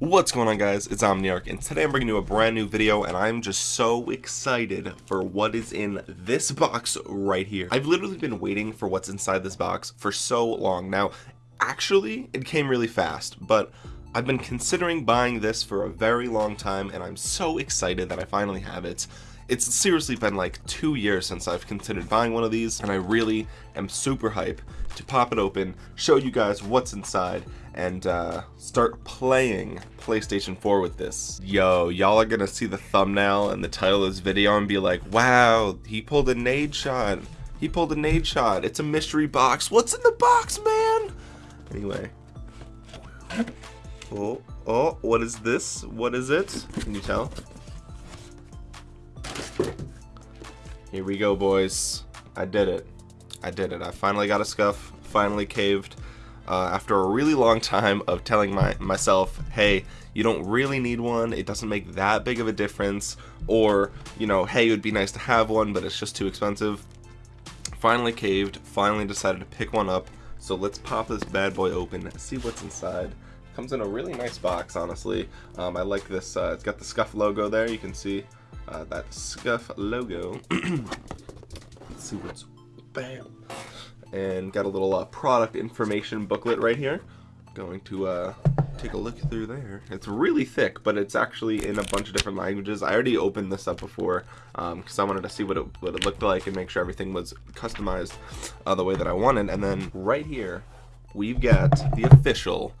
What's going on guys, it's Omniarch and today I'm bringing you a brand new video and I'm just so excited for what is in this box right here. I've literally been waiting for what's inside this box for so long. Now, actually, it came really fast, but I've been considering buying this for a very long time and I'm so excited that I finally have it. It's seriously been like two years since I've considered buying one of these and I really am super hype to pop it open, show you guys what's inside, and uh, start playing PlayStation 4 with this. Yo, y'all are gonna see the thumbnail and the title of this video and be like, wow, he pulled a Nadeshot. He pulled a Nadeshot. It's a mystery box. What's in the box, man? Anyway. Oh, oh, what is this? What is it? Can you tell? Here we go, boys. I did it. I did it. I finally got a SCUF. Finally caved uh, after a really long time of telling my myself, hey, you don't really need one, it doesn't make that big of a difference, or, you know, hey, it would be nice to have one, but it's just too expensive. Finally caved, finally decided to pick one up, so let's pop this bad boy open, see what's inside. Comes in a really nice box, honestly. Um, I like this, uh, it's got the SCUF logo there, you can see uh, that SCUF logo. let's see what's, bam and got a little uh, product information booklet right here. Going to uh, take a look through there. It's really thick, but it's actually in a bunch of different languages. I already opened this up before because um, I wanted to see what it, what it looked like and make sure everything was customized uh, the way that I wanted. And then right here, we've got the official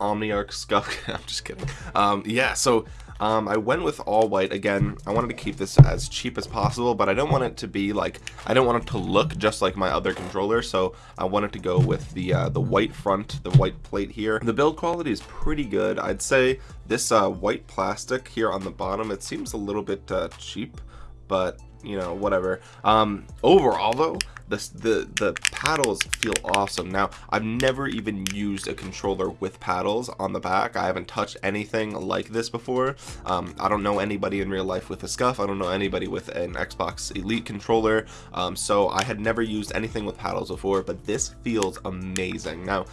Omniarch SCUF. I'm just kidding. Um, yeah, so um, I went with all white. Again, I wanted to keep this as cheap as possible, but I don't want it to be like, I don't want it to look just like my other controller, so I wanted to go with the uh, the white front, the white plate here. The build quality is pretty good. I'd say this uh, white plastic here on the bottom, it seems a little bit uh, cheap, but you know, whatever. Um, overall though, the, the, the paddles feel awesome. Now, I've never even used a controller with paddles on the back. I haven't touched anything like this before. Um, I don't know anybody in real life with a SCUF. I don't know anybody with an Xbox Elite controller. Um, so I had never used anything with paddles before, but this feels amazing. Now,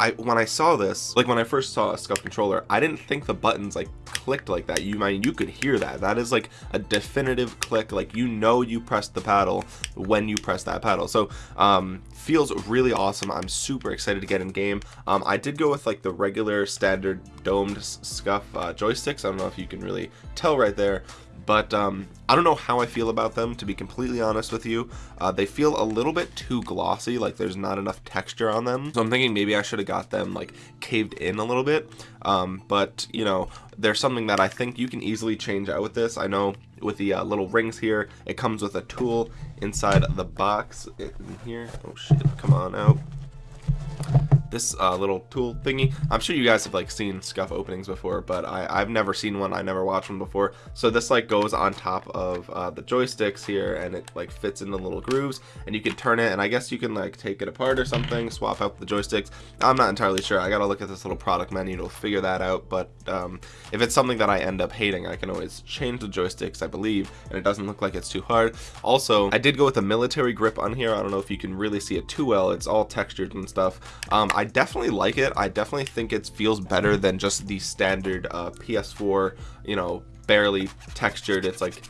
I when I saw this, like when I first saw a SCUF controller, I didn't think the buttons like clicked like that. You mean you could hear that. That is like a definitive click. Like you know you pressed the paddle when you press that paddle. So um, feels really awesome. I'm super excited to get in game. Um, I did go with like the regular standard domed SCUF uh, joysticks. I don't know if you can really tell right there, but um, I don't know how I feel about them to be completely honest with you. Uh, they feel a little bit too glossy like there's not enough texture on them. So I'm thinking maybe I should have got them like caved in a little bit. Um, but you know there's something that I think you can easily change out with this. I know with the uh, little rings here it comes with a tool inside the box in here. Oh shit. Come on out this uh, little tool thingy. I'm sure you guys have like seen SCUF openings before, but I, I've never seen one. I never watched one before. So this like goes on top of uh, the joysticks here and it like fits in the little grooves and you can turn it and I guess you can like take it apart or something, swap out the joysticks. I'm not entirely sure. I gotta look at this little product menu to figure that out. But um, if it's something that I end up hating, I can always change the joysticks, I believe, and it doesn't look like it's too hard. Also, I did go with a military grip on here. I don't know if you can really see it too well. It's all textured and stuff. Um, definitely like it. I definitely think it feels better than just the standard uh, PS4, you know, barely textured. It's like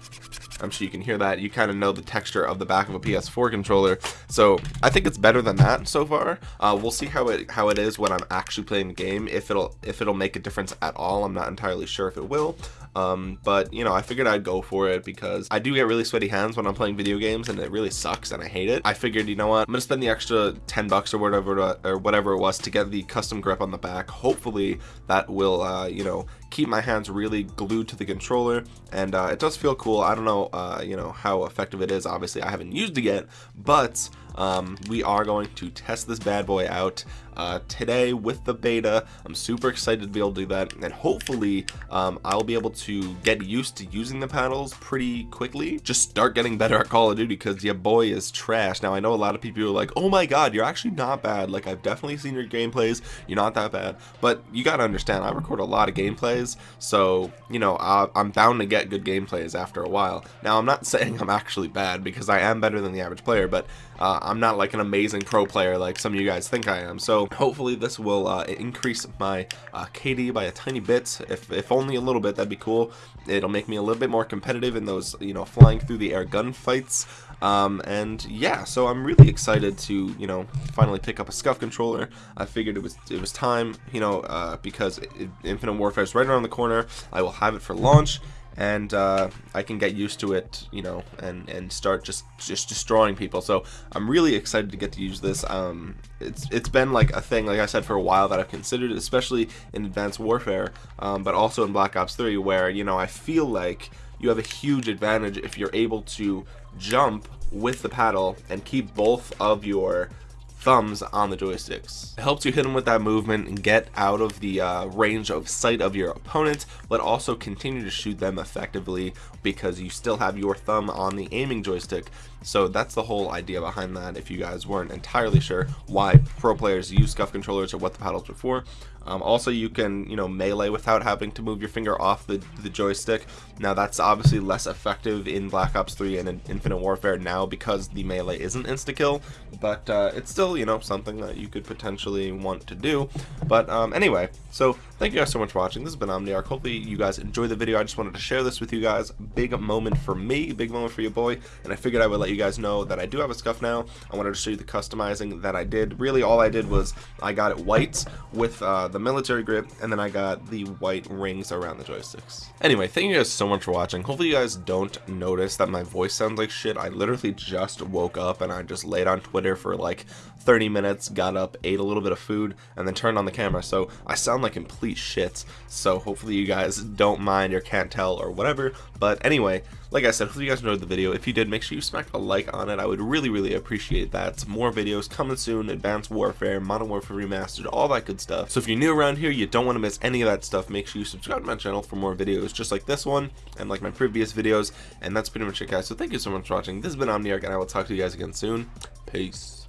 I'm sure you can hear that. You kind of know the texture of the back of a PS4 controller. So I think it's better than that so far. Uh, we'll see how it how it is when I'm actually playing the game. If it'll if it'll make a difference at all, I'm not entirely sure if it will. Um, but you know, I figured I'd go for it because I do get really sweaty hands when I'm playing video games, and it really sucks, and I hate it. I figured, you know what, I'm gonna spend the extra 10 bucks or whatever or whatever it was to get the custom grip on the back. Hopefully, that will uh, you know keep my hands really glued to the controller, and uh, it does feel cool. I don't know uh, you know how effective it is. Obviously, I haven't used it yet, but um, we are going to test this bad boy out uh, today with the beta. I'm super excited to be able to do that and hopefully um, I'll be able to get used to using the paddles pretty quickly. Just start getting better at Call of Duty because your boy is trash. Now I know a lot of people are like, oh my god, you're actually not bad. Like I've definitely seen your gameplays. You're not that bad. But you gotta understand, I record a lot of gameplays. So, you know, I'm bound to get good gameplays after a while. Now I'm not saying I'm actually bad because I am better than the average player, but uh, I'm not like an amazing pro player like some of you guys think I am. So hopefully this will uh, increase my uh, KD by a tiny bit. If, if only a little bit, that'd be cool. It'll make me a little bit more competitive in those, you know, flying through the air gunfights. Um, and yeah, so I'm really excited to, you know, finally pick up a SCUF controller. I figured it was it was time, you know, uh, because it, Infinite Warfare is right around the corner. I will have it for launch, and uh, I can get used to it, you know, and and start just just destroying people. So I'm really excited to get to use this. Um, it's it's been like a thing, like I said, for a while that I've considered, especially in Advanced Warfare, um, but also in Black Ops 3, where you know I feel like you have a huge advantage if you're able to jump with the paddle and keep both of your thumbs on the joysticks. It helps you hit them with that movement and get out of the uh, range of sight of your opponent, but also continue to shoot them effectively because you still have your thumb on the aiming joystick. So that's the whole idea behind that if you guys weren't entirely sure why pro players use SCUF controllers or what the paddles were for. Um, also, you can, you know, melee without having to move your finger off the, the joystick. Now, that's obviously less effective in Black Ops 3 and in Infinite Warfare now because the melee isn't insta-kill, but uh, it's still, you know, something that you could potentially want to do. But um, anyway, so thank you guys so much for watching. This has been Omniarch. Hopefully you guys enjoyed the video. I just wanted to share this with you guys. Big moment for me, big moment for your boy, and I figured I would let you guys know that I do have a SCUF now. I wanted to show you the customizing that I did. Really, all I did was I got it white with uh, the military grip, and then I got the white rings around the joysticks. Anyway, thank you guys so much for watching. Hopefully you guys don't notice that my voice sounds like shit. I literally just woke up and I just laid on Twitter for like 30 minutes, got up, ate a little bit of food, and then turned on the camera. So I sound like complete shit. So hopefully you guys don't mind or can't tell or whatever. But anyway, like I said, hopefully you guys enjoyed the video. If you did, make sure you smack a like on it. I would really, really appreciate that. More videos coming soon, Advanced Warfare, Modern Warfare Remastered, all that good stuff. So if you're new around here, you don't want to miss any of that stuff, make sure you subscribe to my channel for more videos just like this one and like my previous videos. And that's pretty much it, guys. So thank you so much for watching. This has been Omniarch, and I will talk to you guys again soon. Peace.